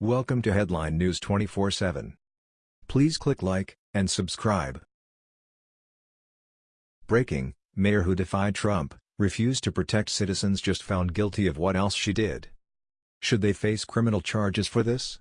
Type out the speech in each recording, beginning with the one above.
Welcome to Headline News 24/7. Please click like and subscribe. Breaking: Mayor who defied Trump refused to protect citizens just found guilty of what else she did. Should they face criminal charges for this?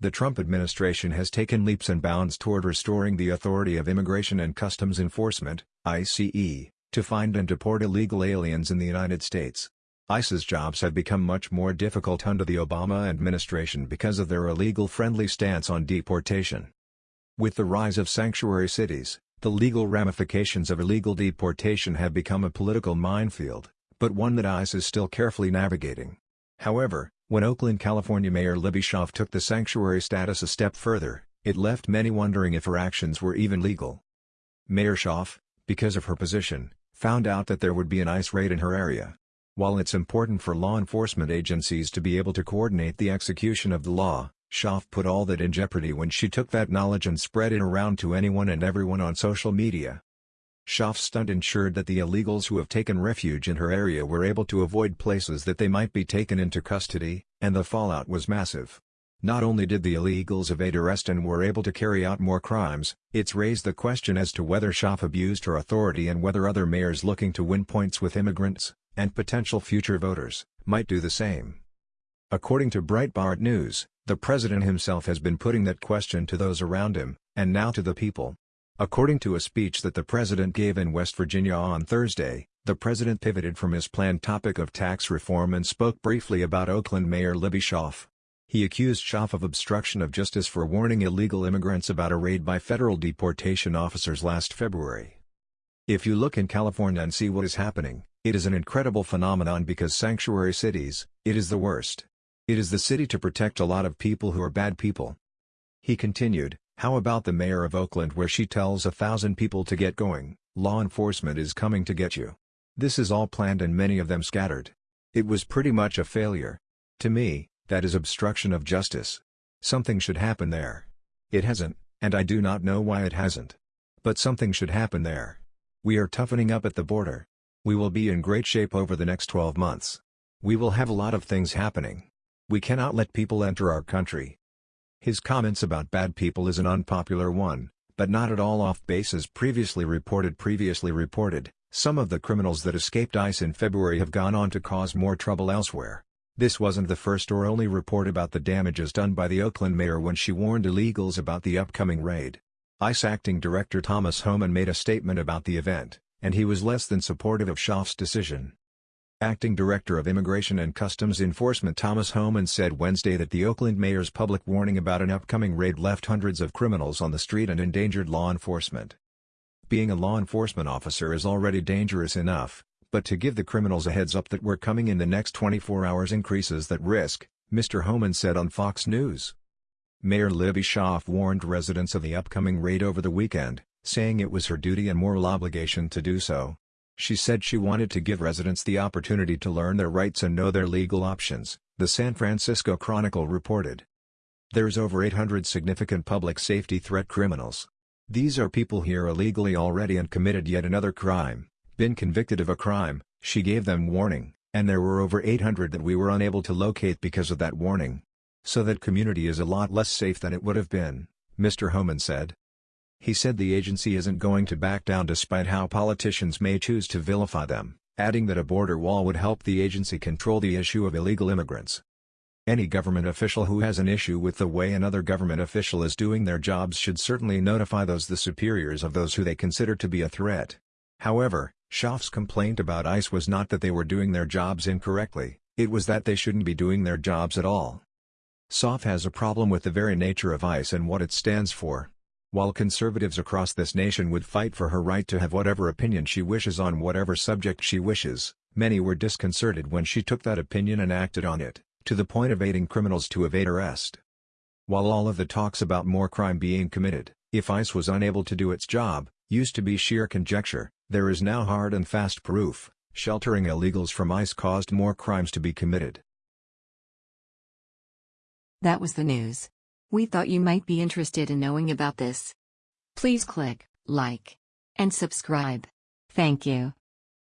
The Trump administration has taken leaps and bounds toward restoring the authority of Immigration and Customs Enforcement (ICE) to find and deport illegal aliens in the United States. ICE's jobs have become much more difficult under the Obama administration because of their illegal-friendly stance on deportation. With the rise of sanctuary cities, the legal ramifications of illegal deportation have become a political minefield, but one that ICE is still carefully navigating. However, when Oakland, California Mayor Libby Schaaf took the sanctuary status a step further, it left many wondering if her actions were even legal. Mayor Schaaf, because of her position, found out that there would be an ICE raid in her area. While it's important for law enforcement agencies to be able to coordinate the execution of the law, Schaaf put all that in jeopardy when she took that knowledge and spread it around to anyone and everyone on social media. Schaaf's stunt ensured that the illegals who have taken refuge in her area were able to avoid places that they might be taken into custody, and the fallout was massive. Not only did the illegals evade arrest and were able to carry out more crimes, it's raised the question as to whether Schaaf abused her authority and whether other mayors looking to win points with immigrants, and potential future voters, might do the same. According to Breitbart News, the president himself has been putting that question to those around him, and now to the people. According to a speech that the president gave in West Virginia on Thursday, the president pivoted from his planned topic of tax reform and spoke briefly about Oakland Mayor Libby Schaaf. He accused Schaaf of obstruction of justice for warning illegal immigrants about a raid by federal deportation officers last February. If you look in California and see what is happening, it is an incredible phenomenon because sanctuary cities, it is the worst. It is the city to protect a lot of people who are bad people. He continued, how about the mayor of Oakland where she tells a thousand people to get going, law enforcement is coming to get you. This is all planned and many of them scattered. It was pretty much a failure. To me, that is obstruction of justice. Something should happen there. It hasn't, and I do not know why it hasn't. But something should happen there. We are toughening up at the border. We will be in great shape over the next 12 months. We will have a lot of things happening. We cannot let people enter our country. His comments about bad people is an unpopular one, but not at all off base as previously reported previously reported, some of the criminals that escaped ICE in February have gone on to cause more trouble elsewhere. This wasn't the first or only report about the damages done by the Oakland mayor when she warned illegals about the upcoming raid. ICE Acting Director Thomas Homan made a statement about the event and he was less than supportive of Schaaf's decision. Acting Director of Immigration and Customs Enforcement Thomas Homan said Wednesday that the Oakland mayor's public warning about an upcoming raid left hundreds of criminals on the street and endangered law enforcement. Being a law enforcement officer is already dangerous enough, but to give the criminals a heads up that we're coming in the next 24 hours increases that risk, Mr. Homan said on Fox News. Mayor Libby Schaaf warned residents of the upcoming raid over the weekend, saying it was her duty and moral obligation to do so. She said she wanted to give residents the opportunity to learn their rights and know their legal options, the San Francisco Chronicle reported. There's over 800 significant public safety threat criminals. These are people here illegally already and committed yet another crime, been convicted of a crime, she gave them warning, and there were over 800 that we were unable to locate because of that warning. So that community is a lot less safe than it would have been, Mr. Homan said. He said the agency isn't going to back down despite how politicians may choose to vilify them, adding that a border wall would help the agency control the issue of illegal immigrants. Any government official who has an issue with the way another government official is doing their jobs should certainly notify those the superiors of those who they consider to be a threat. However, Schaaf's complaint about ICE was not that they were doing their jobs incorrectly, it was that they shouldn't be doing their jobs at all. Schaaf has a problem with the very nature of ICE and what it stands for. While conservatives across this nation would fight for her right to have whatever opinion she wishes on whatever subject she wishes, many were disconcerted when she took that opinion and acted on it, to the point of aiding criminals to evade arrest. While all of the talks about more crime being committed, if ICE was unable to do its job, used to be sheer conjecture, there is now hard and fast proof, sheltering illegals from ICE caused more crimes to be committed. That was the news. We thought you might be interested in knowing about this. Please click like and subscribe. Thank you.